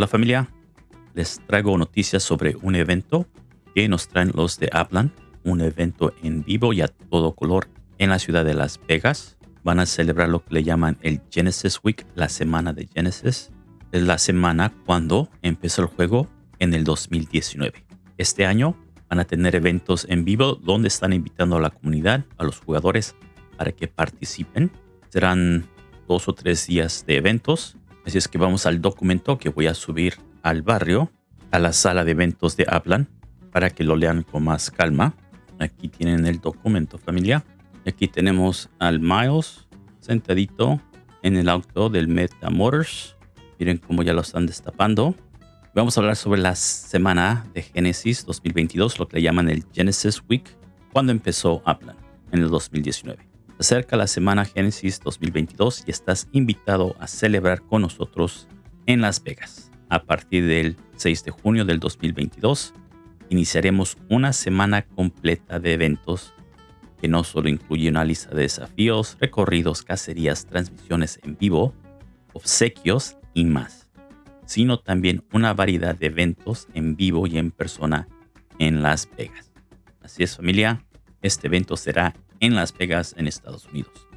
Hola familia, les traigo noticias sobre un evento que nos traen los de Aplan, un evento en vivo y a todo color en la ciudad de Las Vegas. Van a celebrar lo que le llaman el Genesis Week, la semana de Genesis. Es la semana cuando empezó el juego en el 2019. Este año van a tener eventos en vivo donde están invitando a la comunidad, a los jugadores, para que participen. Serán dos o tres días de eventos. Así es que vamos al documento que voy a subir al barrio, a la sala de eventos de Aplan, para que lo lean con más calma. Aquí tienen el documento familia. Aquí tenemos al Miles sentadito en el auto del Meta Motors. Miren cómo ya lo están destapando. Vamos a hablar sobre la semana de Genesis 2022, lo que le llaman el Genesis Week, cuando empezó Aplan en el 2019. Acerca la semana Genesis 2022 y estás invitado a celebrar con nosotros en Las Vegas. A partir del 6 de junio del 2022, iniciaremos una semana completa de eventos que no solo incluye una lista de desafíos, recorridos, cacerías, transmisiones en vivo, obsequios y más sino también una variedad de eventos en vivo y en persona en Las Vegas. Así es familia, este evento será en Las Vegas, en Estados Unidos.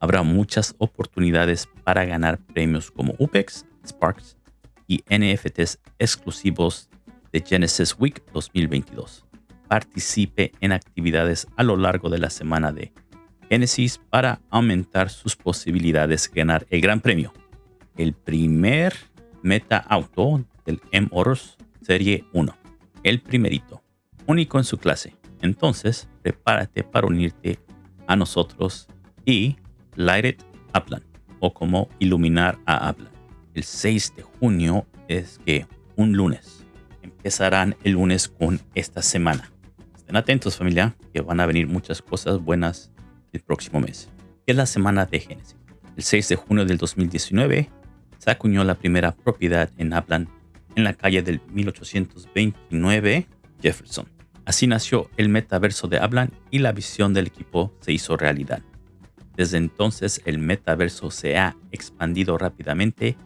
Habrá muchas oportunidades para ganar premios como UPEX, Sparks y NFTs exclusivos de Genesis Week 2022. Participe en actividades a lo largo de la semana de Genesis para aumentar sus posibilidades de ganar el gran premio. El primer Meta Auto del M-Motors Serie 1. El primerito, único en su clase. Entonces, prepárate para unirte a nosotros y Light It Upland o como iluminar a Upland. El 6 de junio es que un lunes. Empezarán el lunes con esta semana. Estén atentos familia, que van a venir muchas cosas buenas el próximo mes. Es la semana de Génesis. El 6 de junio del 2019 se acuñó la primera propiedad en Upland en la calle del 1829 Jefferson. Así nació el metaverso de Upland y la visión del equipo se hizo realidad. Desde entonces el metaverso se ha expandido rápidamente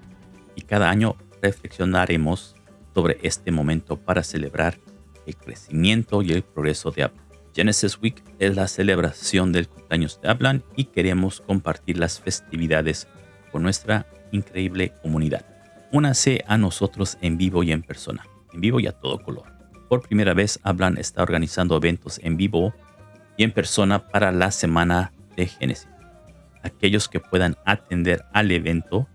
y cada año reflexionaremos sobre este momento para celebrar el crecimiento y el progreso de Upland. Genesis Week es la celebración del cumpleaños de Upland y queremos compartir las festividades con nuestra increíble comunidad. Únase a nosotros en vivo y en persona, en vivo y a todo color. Por primera vez, Hablan está organizando eventos en vivo y en persona para la semana de Génesis. Aquellos que puedan atender al evento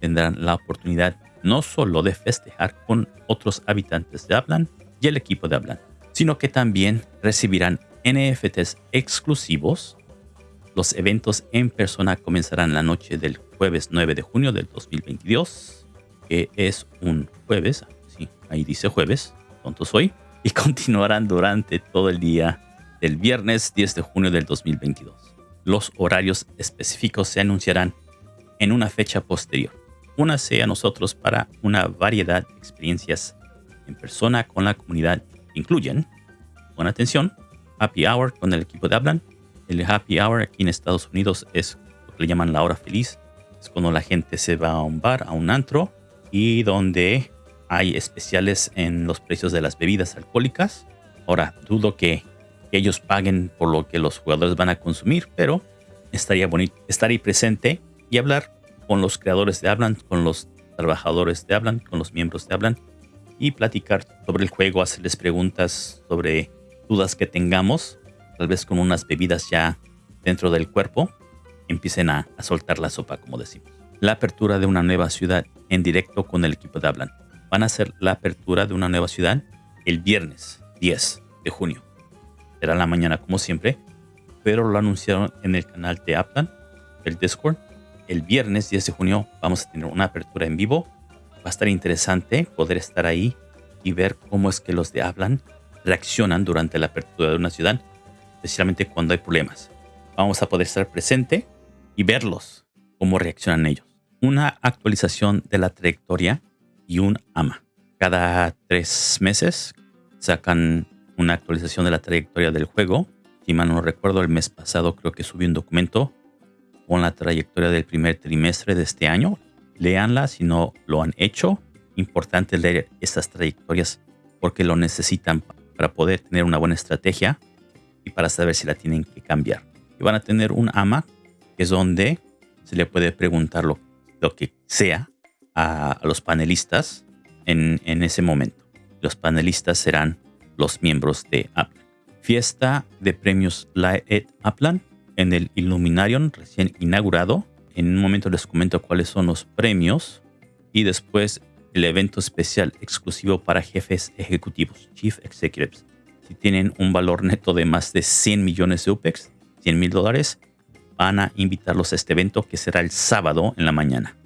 tendrán la oportunidad no solo de festejar con otros habitantes de Hablan y el equipo de Hablan, sino que también recibirán NFTs exclusivos. Los eventos en persona comenzarán la noche del jueves 9 de junio del 2022, que es un jueves, sí, ahí dice jueves, tonto soy, y continuarán durante todo el día del viernes 10 de junio del 2022. Los horarios específicos se anunciarán en una fecha posterior. Únase a nosotros para una variedad de experiencias en persona con la comunidad incluyen, con atención, Happy Hour con el equipo de Hablan. El Happy Hour aquí en Estados Unidos es lo que le llaman la hora feliz es cuando la gente se va a un bar, a un antro, y donde hay especiales en los precios de las bebidas alcohólicas. Ahora, dudo que ellos paguen por lo que los jugadores van a consumir, pero estaría bonito estar ahí presente y hablar con los creadores de Hablan, con los trabajadores de Hablan, con los miembros de Hablan y platicar sobre el juego, hacerles preguntas sobre dudas que tengamos, tal vez con unas bebidas ya dentro del cuerpo empiecen a, soltar la sopa, como decimos. La apertura de una nueva ciudad en directo con el equipo de Hablan. Van a hacer la apertura de una nueva ciudad el viernes 10 de junio. Será la mañana como siempre, pero lo anunciaron en el canal de Aplan, el Discord. El viernes 10 de junio vamos a tener una apertura en vivo. Va a estar interesante poder estar ahí y ver cómo es que los de Hablan reaccionan durante la apertura de una ciudad, especialmente cuando hay problemas. Vamos a poder estar presente y verlos, cómo reaccionan ellos. Una actualización de la trayectoria y un AMA. Cada tres meses sacan una actualización de la trayectoria del juego. Si mal no recuerdo, el mes pasado creo que subí un documento con la trayectoria del primer trimestre de este año. Leanla si no lo han hecho. importante leer estas trayectorias porque lo necesitan para poder tener una buena estrategia y para saber si la tienen que cambiar. Y van a tener un AMA, que es donde se le puede preguntar lo, que sea a, los panelistas en, ese momento. Los panelistas serán los miembros de Aplan. Fiesta de premios Light Aplan en el Illuminarium recién inaugurado. En un momento les comento cuáles son los premios y después el evento especial exclusivo para jefes ejecutivos, Chief Executives. Si tienen un valor neto de más de 100 millones de UPEX, 100 mil dólares, van a invitarlos a este evento que será el sábado en la mañana.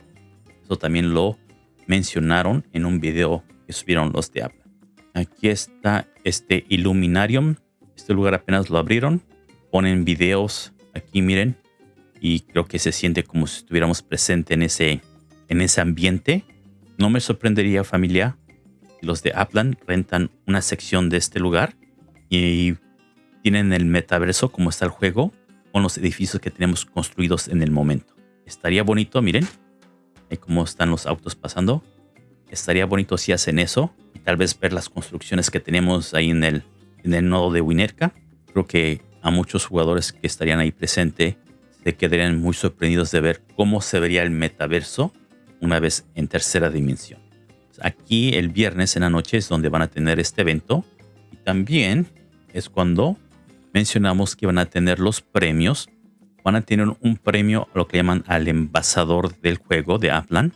También lo mencionaron en un video que subieron los de Apple. Aquí está este Illuminarium. Este lugar apenas lo abrieron. Ponen videos aquí, miren. Y creo que se siente como si estuviéramos presentes en ese, en ese ambiente. No me sorprendería, familia, si los de Aplan rentan una sección de este lugar y tienen el metaverso como está el juego con los edificios que tenemos construidos en el momento. Estaría bonito, miren, ahí cómo están los autos pasando. Estaría bonito si hacen eso y tal vez ver las construcciones que tenemos ahí en el, en el nodo de Winerka. Creo que a muchos jugadores que estarían ahí presente se quedarían muy sorprendidos de ver cómo se vería el metaverso una vez en tercera dimensión. Aquí el viernes en la noche es donde van a tener este evento y también es cuando mencionamos que van a tener los premios. Van a tener un premio lo que llaman al envasador del juego de Aplan.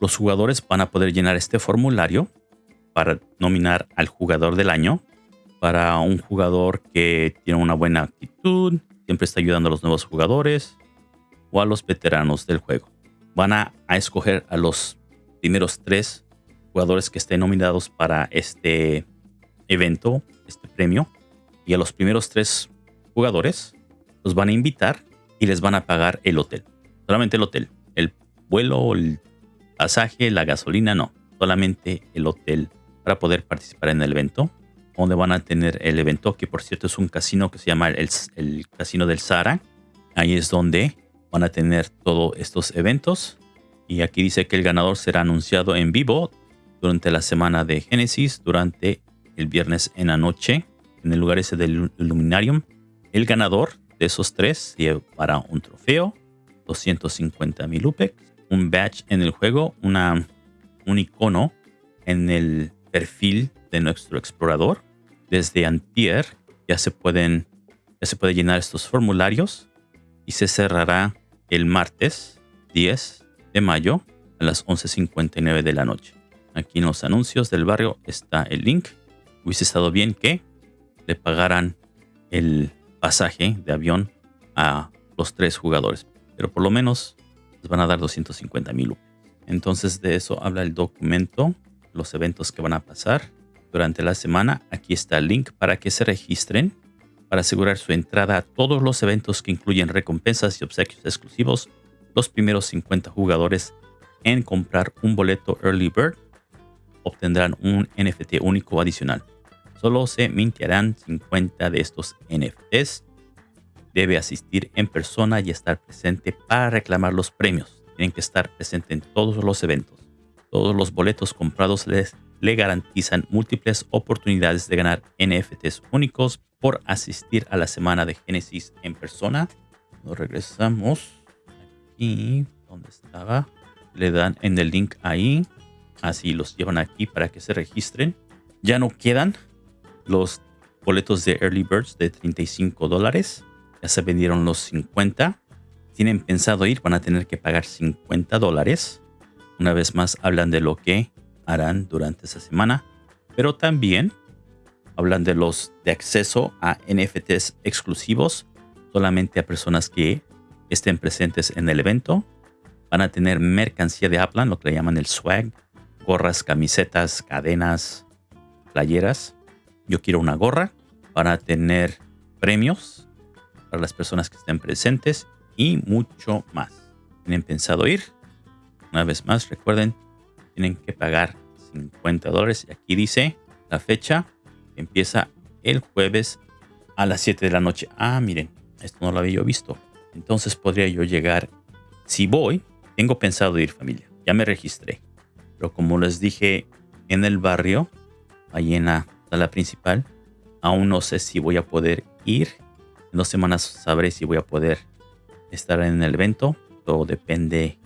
Los jugadores van a poder llenar este formulario para nominar al jugador del año, para un jugador que tiene una buena actitud, siempre está ayudando a los nuevos jugadores o a los veteranos del juego. Van a, a escoger a los primeros tres jugadores que estén nominados para este evento, este premio y a los primeros tres jugadores los van a invitar y les van a pagar el hotel. Solamente el hotel. El vuelo, el pasaje, la gasolina, no. Solamente el hotel para poder participar en el evento. Donde van a tener el evento, que por cierto es un casino que se llama el, el Casino del Sahara. Ahí es donde van a tener todos estos eventos. Y aquí dice que el ganador será anunciado en vivo durante la semana de Génesis, durante el viernes en la noche en el lugar ese del Illuminarium. El ganador esos tres llevará un trofeo, 250 mil UPEX, un badge en el juego, una, un icono en el perfil de nuestro explorador. Desde Antier ya se pueden ya se puede llenar estos formularios y se cerrará el martes 10 de mayo a las 11.59 de la noche. Aquí en los anuncios del barrio está el link. Hubiese estado bien que le pagaran el pasaje de avión a los tres jugadores. Pero por lo menos van a dar 250 mil Entonces de eso habla el documento, los eventos que van a pasar durante la semana. Aquí está el link para que se registren para asegurar su entrada a todos los eventos que incluyen recompensas y obsequios exclusivos. Los primeros 50 jugadores en comprar un boleto Early Bird obtendrán un NFT único adicional. Solo se mintiarán 50 de estos NFTs. Debe asistir en persona y estar presente para reclamar los premios. Tienen que estar presente en todos los eventos. Todos los boletos comprados les, le garantizan múltiples oportunidades de ganar NFTs únicos por asistir a la semana de Génesis en persona. Nos regresamos aquí, donde estaba. Le dan en el link ahí. Así los llevan aquí para que se registren. Ya no quedan los boletos de Early Birds de 35 dólares. Ya se vendieron los 50. Tienen pensado ir, van a tener que pagar 50 dólares. Una vez más hablan de lo que harán durante esa semana. Pero también hablan de los de acceso a NFTs exclusivos solamente a personas que estén presentes en el evento. Van a tener mercancía de Aplan, lo que le llaman el swag, gorras, camisetas, cadenas, playeras yo quiero una gorra para tener premios para las personas que estén presentes y mucho más. ¿Tienen pensado ir? Una vez más, recuerden, tienen que pagar 50 dólares. Aquí dice la fecha empieza el jueves a las 7 de la noche. Ah, miren, esto no lo había yo visto. Entonces podría yo llegar. Si voy, tengo pensado ir familia. Ya me registré. Pero como les dije en el barrio, ahí en la sala principal, aún no sé si voy a poder ir. En dos semanas sabré si voy a poder estar en el evento. Todo depende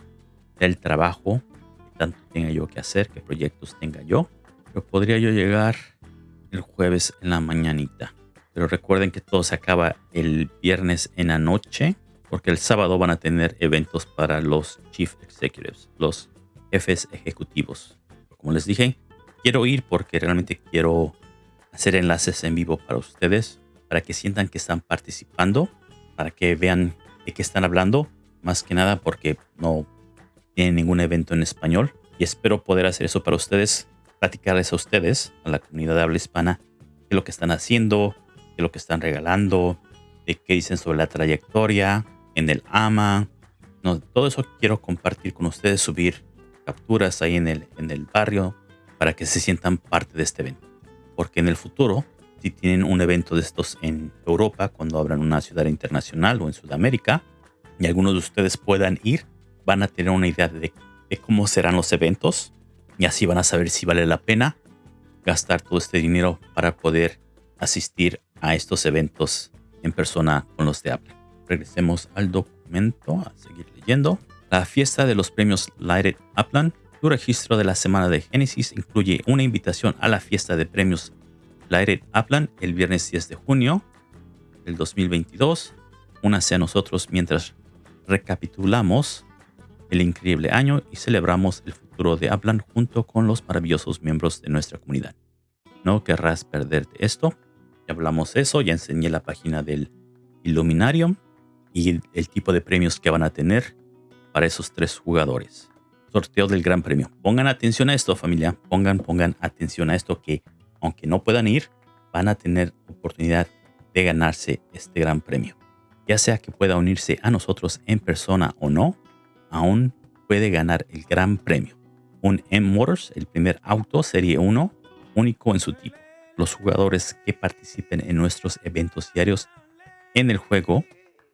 del trabajo que tanto tenga yo que hacer, qué proyectos tenga yo. Pero podría yo llegar el jueves en la mañanita. Pero recuerden que todo se acaba el viernes en la noche, porque el sábado van a tener eventos para los Chief Executives, los jefes ejecutivos. Como les dije, quiero ir porque realmente quiero hacer enlaces en vivo para ustedes, para que sientan que están participando, para que vean de qué están hablando, más que nada porque no tienen ningún evento en español. Y espero poder hacer eso para ustedes, platicarles a ustedes, a la comunidad de habla hispana, qué es lo que están haciendo, qué es lo que están regalando, de qué dicen sobre la trayectoria en el AMA. Todo eso quiero compartir con ustedes, subir capturas ahí en el, en el barrio para que se sientan parte de este evento. Porque en el futuro, si tienen un evento de estos en Europa, cuando abran una ciudad internacional o en Sudamérica, y algunos de ustedes puedan ir, van a tener una idea de, cómo serán los eventos y así van a saber si vale la pena gastar todo este dinero para poder asistir a estos eventos en persona con los de Apple. Regresemos al documento a seguir leyendo. La fiesta de los premios Lighted Upland. Tu registro de la semana de Génesis incluye una invitación a la fiesta de premios Lighted Upland el viernes 10 de junio del 2022. Únase a nosotros mientras recapitulamos el increíble año y celebramos el futuro de Upland junto con los maravillosos miembros de nuestra comunidad. No querrás perderte esto. Ya hablamos de eso, ya enseñé la página del Illuminarium y el tipo de premios que van a tener para esos tres jugadores. Sorteo del Gran Premio. Pongan atención a esto, familia. Pongan, pongan atención a esto que aunque no puedan ir, van a tener oportunidad de ganarse este Gran Premio. Ya sea que pueda unirse a nosotros en persona o no, aún puede ganar el Gran Premio. Un M-Motors, el primer auto Serie 1, único en su tipo. Los jugadores que participen en nuestros eventos diarios en el juego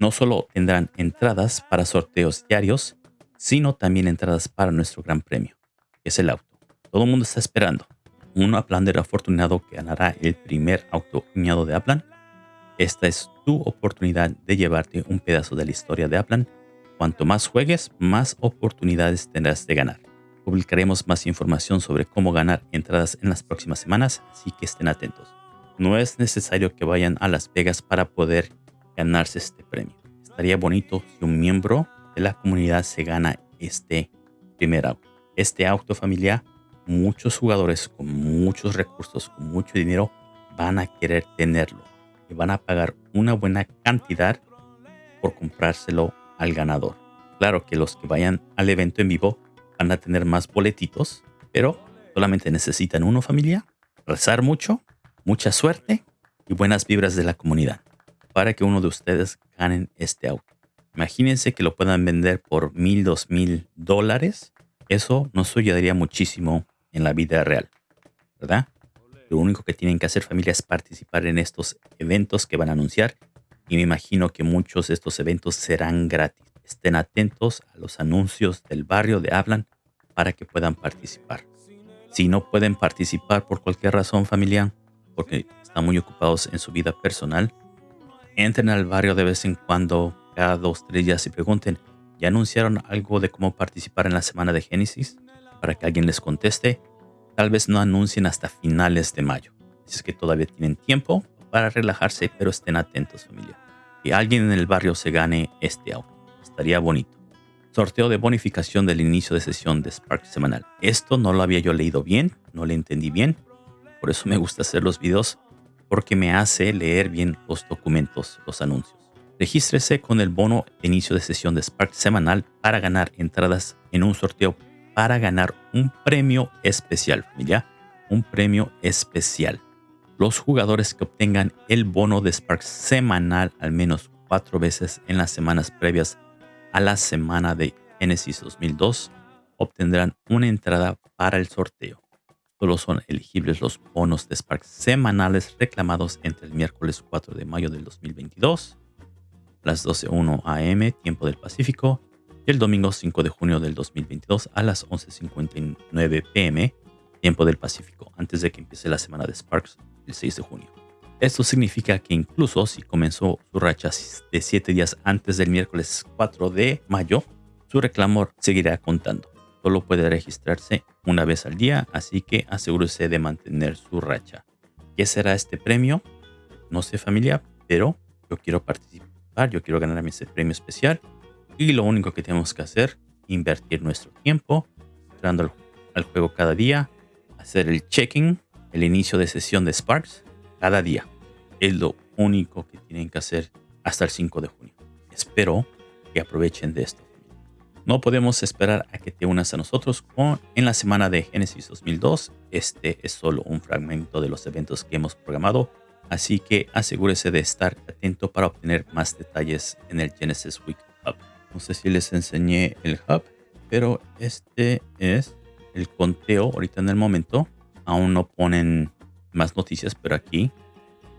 no solo tendrán entradas para sorteos diarios, sino también entradas para nuestro gran premio, que es el auto. Todo el mundo está esperando. Un Uplander afortunado que ganará el primer auto uñado de Aplan. Esta es tu oportunidad de llevarte un pedazo de la historia de Aplan. Cuanto más juegues, más oportunidades tendrás de ganar. Publicaremos más información sobre cómo ganar entradas en las próximas semanas, así que estén atentos. No es necesario que vayan a Las Vegas para poder ganarse este premio. Estaría bonito si un miembro de la comunidad se gana este primer auto. Este auto familiar, muchos jugadores con muchos recursos, con mucho dinero, van a querer tenerlo y van a pagar una buena cantidad por comprárselo al ganador. Claro que los que vayan al evento en vivo van a tener más boletitos, pero solamente necesitan uno familia, rezar mucho, mucha suerte y buenas vibras de la comunidad para que uno de ustedes ganen este auto. Imagínense que lo puedan vender por mil, dos mil dólares. Eso nos ayudaría muchísimo en la vida real, ¿verdad? Lo único que tienen que hacer familia es participar en estos eventos que van a anunciar y me imagino que muchos de estos eventos serán gratis. Estén atentos a los anuncios del barrio de Hablan para que puedan participar. Si no pueden participar por cualquier razón familiar, porque están muy ocupados en su vida personal, entren al barrio de vez en cuando, cada dos, tres días y pregunten, ¿ya anunciaron algo de cómo participar en la semana de Génesis? Para que alguien les conteste. Tal vez no anuncien hasta finales de mayo. Si es que todavía tienen tiempo para relajarse, pero estén atentos familia. Que alguien en el barrio se gane este auto. Estaría bonito. Sorteo de bonificación del inicio de sesión de Spark semanal. Esto no lo había yo leído bien, no lo entendí bien. Por eso me gusta hacer los videos porque me hace leer bien los documentos, los anuncios. Regístrese con el bono de inicio de sesión de Spark semanal para ganar entradas en un sorteo para ganar un premio especial, familia. Un premio especial. Los jugadores que obtengan el bono de Spark semanal al menos cuatro veces en las semanas previas a la semana de Genesis 2002 obtendrán una entrada para el sorteo. Solo son elegibles los bonos de Spark semanales reclamados entre el miércoles 4 de mayo del 2022, las 12.01 am, tiempo del Pacífico, y el domingo 5 de junio del 2022 a las 11.59 pm, tiempo del Pacífico, antes de que empiece la semana de Sparks el 6 de junio. Esto significa que incluso si comenzó su racha de 7 días antes del miércoles 4 de mayo, su reclamo seguirá contando. Solo puede registrarse una vez al día, así que asegúrese de mantener su racha. ¿Qué será este premio? No sé familia, pero yo quiero participar, yo quiero ganarme ese premio especial y lo único que tenemos que hacer, invertir nuestro tiempo, entrando al, juego cada día, hacer el checking, el inicio de sesión de Sparks cada día. Es lo único que tienen que hacer hasta el 5 de junio. Espero que aprovechen de esto. No podemos esperar a que te unas a nosotros en la semana de Génesis 2002. Este es solo un fragmento de los eventos que hemos programado, así que asegúrese de estar atento para obtener más detalles en el Genesis Week Hub. No sé si les enseñé el hub, pero este es el conteo ahorita en el momento. Aún no ponen más noticias, pero aquí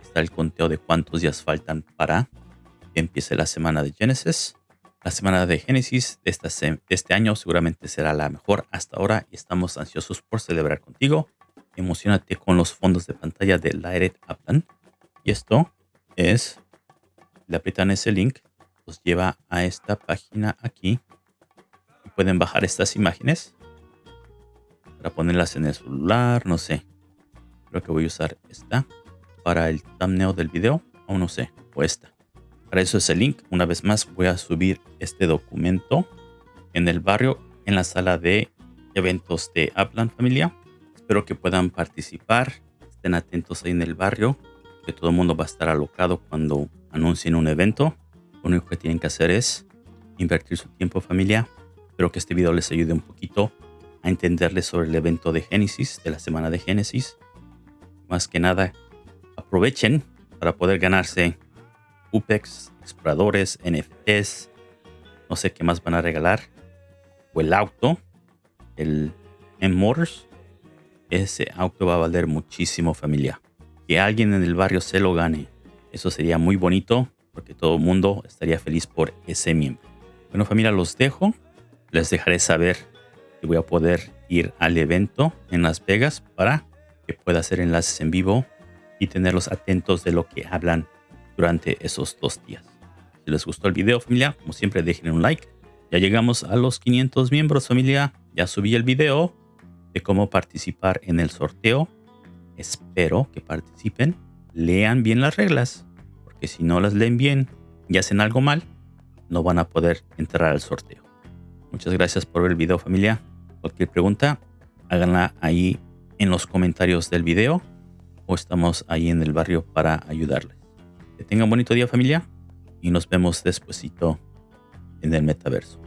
está el conteo de cuántos días faltan para que empiece la semana de Genesis. La semana de Génesis de, este año seguramente será la mejor hasta ahora y estamos ansiosos por celebrar contigo. Emocionate con los fondos de pantalla de Lighted Upland. Y esto es, le aprietan ese link, los lleva a esta página aquí. Pueden bajar estas imágenes para ponerlas en el celular, no sé. Creo que voy a usar esta para el thumbnail del video, o no sé, o esta. Para eso es el link. Una vez más voy a subir este documento en el barrio, en la sala de eventos de Upland Familia. Espero que puedan participar. Estén atentos ahí en el barrio, que todo el mundo va a estar alocado cuando anuncien un evento. Lo único que tienen que hacer es invertir su tiempo familia. Espero que este video les ayude un poquito a entenderles sobre el evento de Génesis, de la semana de Génesis. Más que nada, aprovechen para poder ganarse UPEX, exploradores, NFTs, no sé qué más van a regalar. O el auto, el M-Motors. Ese auto va a valer muchísimo familia. Que alguien en el barrio se lo gane. Eso sería muy bonito porque todo el mundo estaría feliz por ese miembro. Bueno familia, los dejo. Les dejaré saber que voy a poder ir al evento en Las Vegas para que pueda hacer enlaces en vivo y tenerlos atentos de lo que hablan durante esos dos días. Si les gustó el video familia, como siempre dejen un like. Ya llegamos a los 500 miembros familia. Ya subí el video de cómo participar en el sorteo. Espero que participen. Lean bien las reglas que si no las leen bien y hacen algo mal, no van a poder entrar al sorteo. Muchas gracias por ver el video familia. Cualquier pregunta, háganla ahí en los comentarios del video o estamos ahí en el barrio para ayudarles. Que tengan un bonito día familia y nos vemos despuesito en el metaverso.